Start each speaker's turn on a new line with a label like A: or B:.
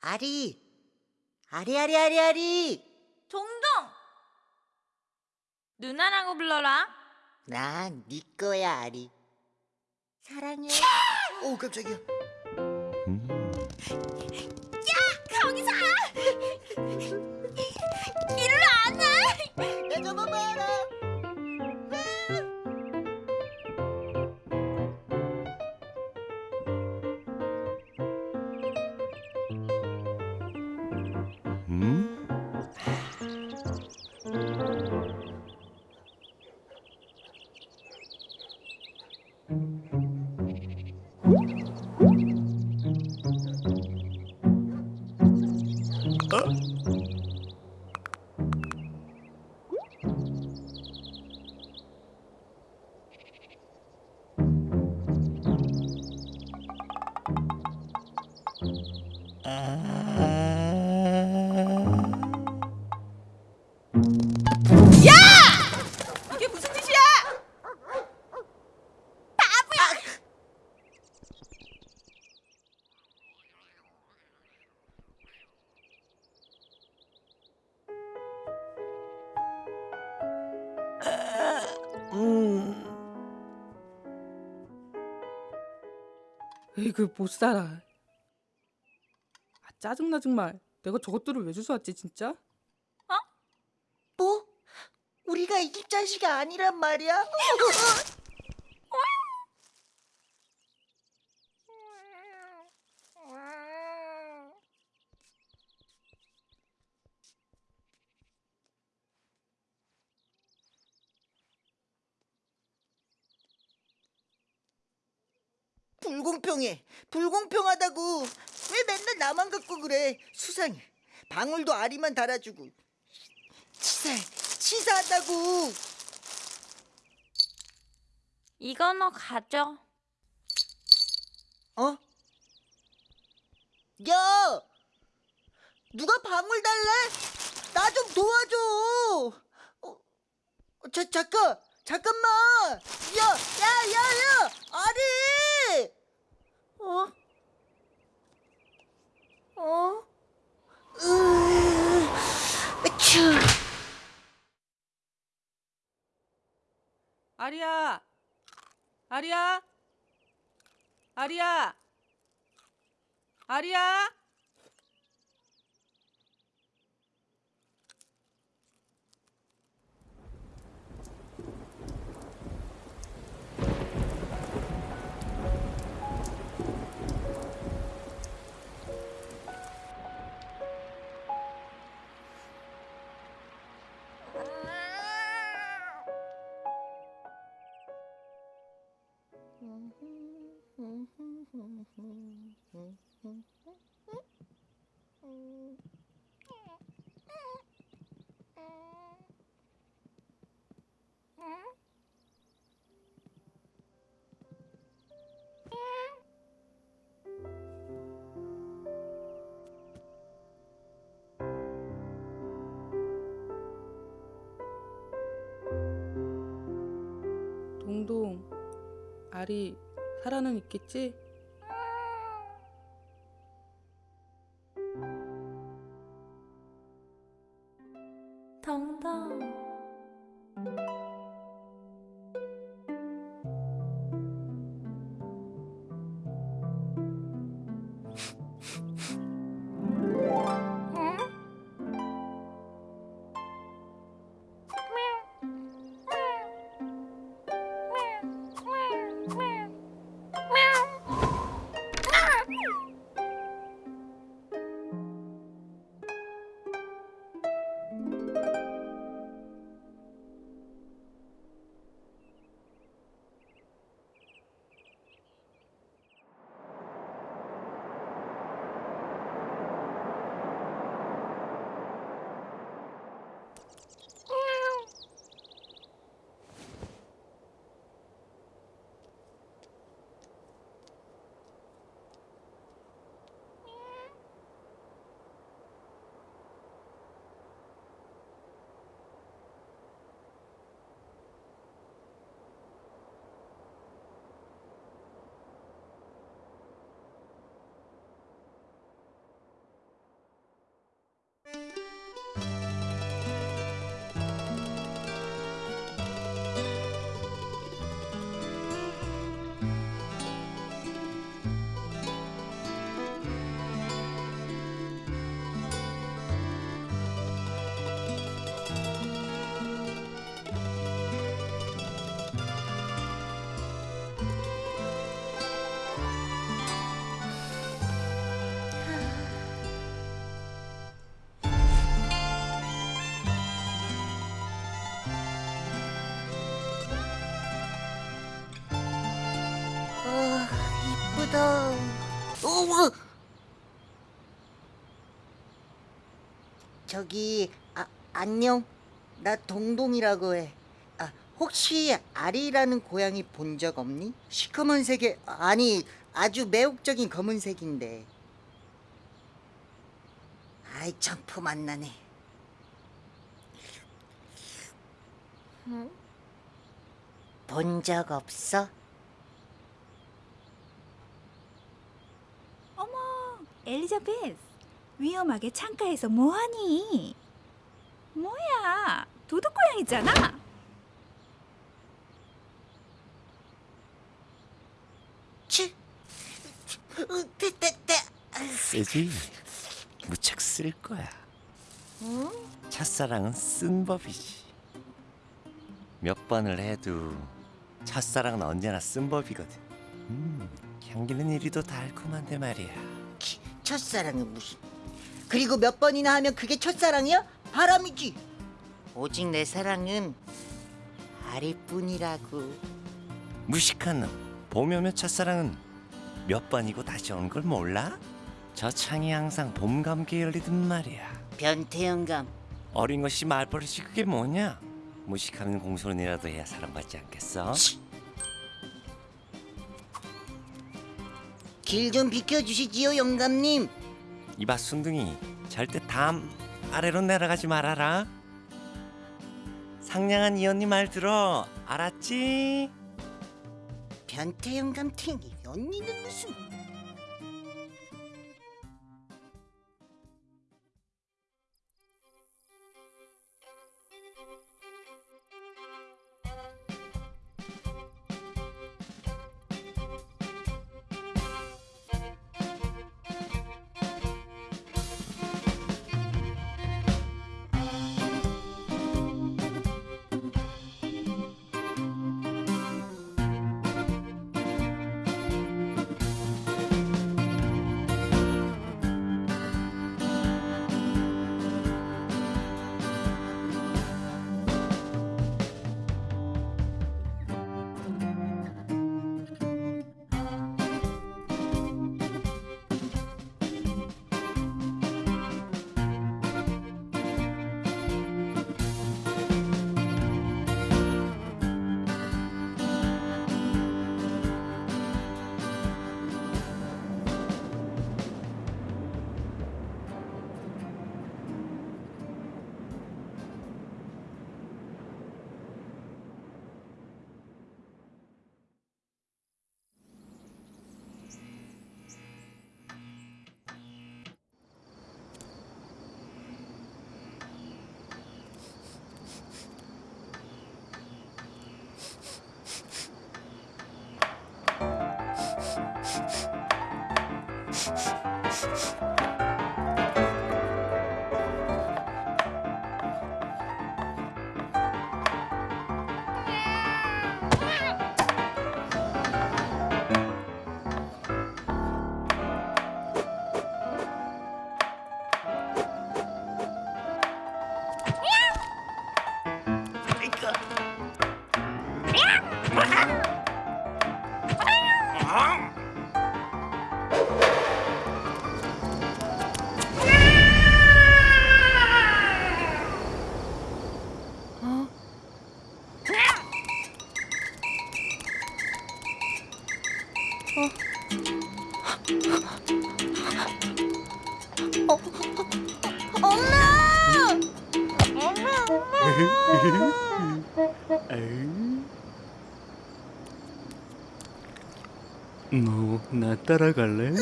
A: 아리, 아리, 아리, 아리, 아리.
B: 동동! 누나라고 불러라.
A: 난 네 거야, 아리. 사랑해. 오, 깜짝이야.
B: 거기서! 이게 무슨 짓이야?
C: 에이그 못 살아. 아 짜증나 정말. 내가 저것들을 왜 주워왔지 진짜?
A: 뭐? 우리가 이집 자식이 아니란 말이야? 불공평해. 불공평하다고. 왜 맨날 나만 갖고 그래? 수상해. 방울도 아리만 달아주고. 치사해. 치사하다고.
B: 이거 너 가져.
A: 어? 야! 누가 방울 달래? 나 좀 도와줘. 어, 자, 잠깐, 잠깐만. 야, 야, 야, 야, 아리. 어? 어? 으, 으추.
C: 아리야, 아리야, 아리야, 아리야. 동동, 아리 살아는 있겠지?
B: 동동.
A: 으. 저기 아, 안녕. 나 동동이라고 해. 아, 혹시 아리라는 고양이 본 적 없니? 시커먼 색의 아니 아주 매혹적인 검은색인데. 아이 점프 만나네. 본적 없어?
D: 어머, 엘리자베스. 위험하게 창가에서 뭐하니? 뭐야, 도둑고양이잖아.
A: 치.
E: 쓰지 무척 쓸 거야
A: 응?
E: 첫사랑은 쓴 법이지 몇 번을 해도 첫사랑은 언제나 쓴 법이거든 음, 향기는 이리도 달콤한데 말이야
A: 치, 첫사랑은 무슨? 그리고 몇 번이나 하면 그게 첫사랑이야? 바람이지. 오직 내 사랑은 아리뿐이라고.
E: 무식한 놈 봄이 오면 첫사랑은 몇 번이고 다시 오는 걸 몰라? 저 창이 항상 봄 감기에 열리든 말이야
A: 변태 영감.
E: 어린 것이 말버릇이 그게 뭐냐 무식하면 공손이라도 해야 사랑받지 않겠어?
A: 길 좀 비켜주시지요, 영감님.
E: 이봐 순둥이 절대 담 아래로 내려가지 말아라 상냥한 이 언니 말 들어 알았지?
A: 변태 영감 탱이 언니는 무슨?
F: 너 나 따라갈래?